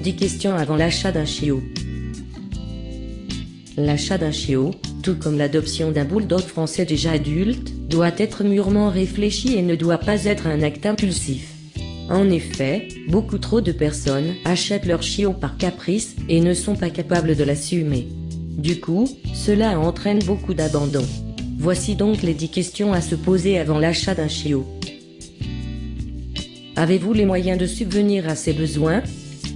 10 questions avant l'achat d'un chiot. L'achat d'un chiot, tout comme l'adoption d'un bulldog français déjà adulte, doit être mûrement réfléchi et ne doit pas être un acte impulsif. En effet, beaucoup trop de personnes achètent leur chiot par caprice et ne sont pas capables de l'assumer. Du coup, cela entraîne beaucoup d'abandon. Voici donc les 10 questions à se poser avant l'achat d'un chiot. Avez-vous les moyens de subvenir à ses besoins?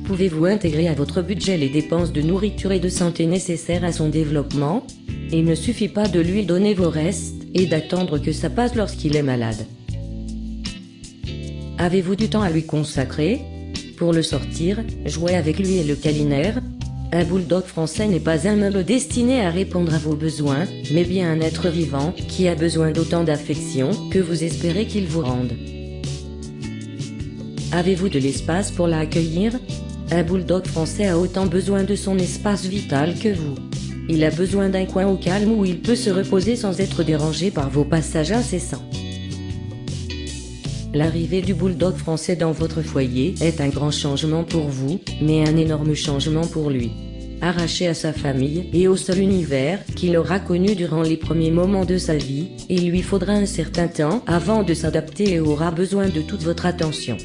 Pouvez-vous intégrer à votre budget les dépenses de nourriture et de santé nécessaires à son développement? Il ne suffit pas de lui donner vos restes et d'attendre que ça passe lorsqu'il est malade. Avez-vous du temps à lui consacrer? Pour le sortir, jouer avec lui et le câlinaire Un bulldog français n'est pas un meuble destiné à répondre à vos besoins, mais bien un être vivant qui a besoin d'autant d'affection que vous espérez qu'il vous rende. Avez-vous de l'espace pour l'accueillir? Un bulldog français a autant besoin de son espace vital que vous. Il a besoin d'un coin au calme où il peut se reposer sans être dérangé par vos passages incessants. L'arrivée du bulldog français dans votre foyer est un grand changement pour vous, mais un énorme changement pour lui. Arraché à sa famille et au seul univers qu'il aura connu durant les premiers moments de sa vie, il lui faudra un certain temps avant de s'adapter et aura besoin de toute votre attention.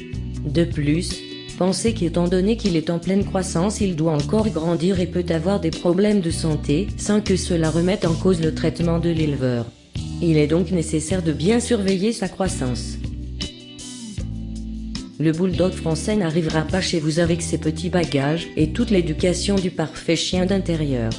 De plus, pensez qu'étant donné qu'il est en pleine croissance, il doit encore grandir et peut avoir des problèmes de santé sans que cela remette en cause le traitement de l'éleveur. Il est donc nécessaire de bien surveiller sa croissance. Le bulldog français n'arrivera pas chez vous avec ses petits bagages et toute l'éducation du parfait chien d'intérieur.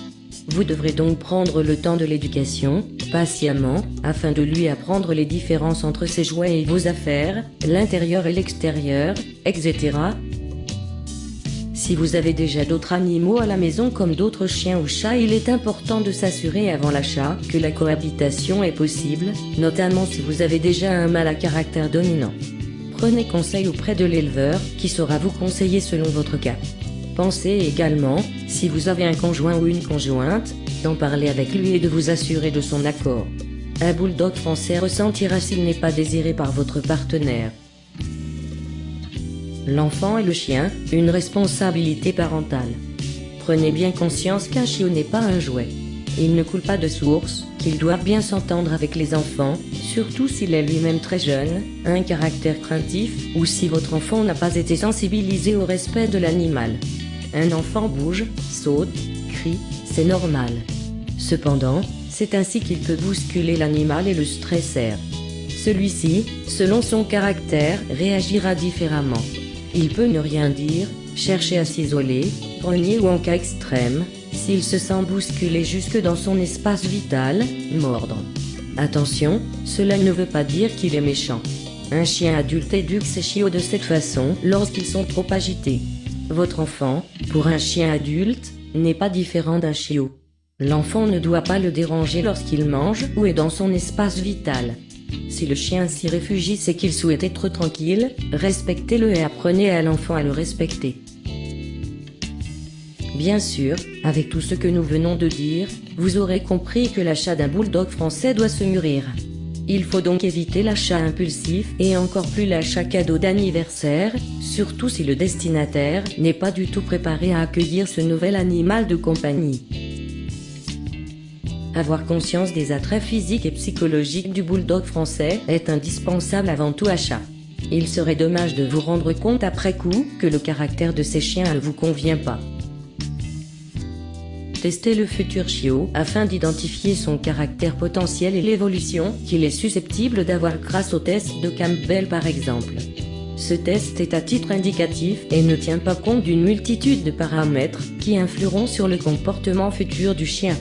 Vous devrez donc prendre le temps de l'éducation, patiemment, afin de lui apprendre les différences entre ses jouets et vos affaires, l'intérieur et l'extérieur, etc. Si vous avez déjà d'autres animaux à la maison comme d'autres chiens ou chats, il est important de s'assurer avant l'achat que la cohabitation est possible, notamment si vous avez déjà un mâle à caractère dominant. Prenez conseil auprès de l'éleveur qui saura vous conseiller selon votre cas. Pensez également, si vous avez un conjoint ou une conjointe, d'en parler avec lui et de vous assurer de son accord. Un bulldog français ressentira s'il n'est pas désiré par votre partenaire. L'enfant et le chien, une responsabilité parentale. Prenez bien conscience qu'un chiot n'est pas un jouet. Il ne coule pas de source, qu'il doit bien s'entendre avec les enfants, surtout s'il est lui-même très jeune, un caractère craintif, ou si votre enfant n'a pas été sensibilisé au respect de l'animal. Un enfant bouge, saute, crie, c'est normal. Cependant, c'est ainsi qu'il peut bousculer l'animal et le stresser. Celui-ci, selon son caractère, réagira différemment. Il peut ne rien dire, chercher à s'isoler, grogner ou en cas extrême, s'il se sent bousculé jusque dans son espace vital, mordre. Attention, cela ne veut pas dire qu'il est méchant. Un chien adulte éduque ses chiots de cette façon lorsqu'ils sont trop agités. Votre enfant, pour un chien adulte, n'est pas différent d'un chiot. L'enfant ne doit pas le déranger lorsqu'il mange ou est dans son espace vital. Si le chien s'y réfugie, c'est qu'il souhaite être tranquille, respectez-le et apprenez à l'enfant à le respecter. Bien sûr, avec tout ce que nous venons de dire, vous aurez compris que l'achat d'un bulldog français doit se mûrir. Il faut donc éviter l'achat impulsif et encore plus l'achat cadeau d'anniversaire, surtout si le destinataire n'est pas du tout préparé à accueillir ce nouvel animal de compagnie. Avoir conscience des attraits physiques et psychologiques du bulldog français est indispensable avant tout achat. Il serait dommage de vous rendre compte après coup que le caractère de ces chiens ne vous convient pas. Testez le futur chiot afin d'identifier son caractère potentiel et l'évolution qu'il est susceptible d'avoir grâce au test de Campbell par exemple. Ce test est à titre indicatif et ne tient pas compte d'une multitude de paramètres qui influeront sur le comportement futur du chien.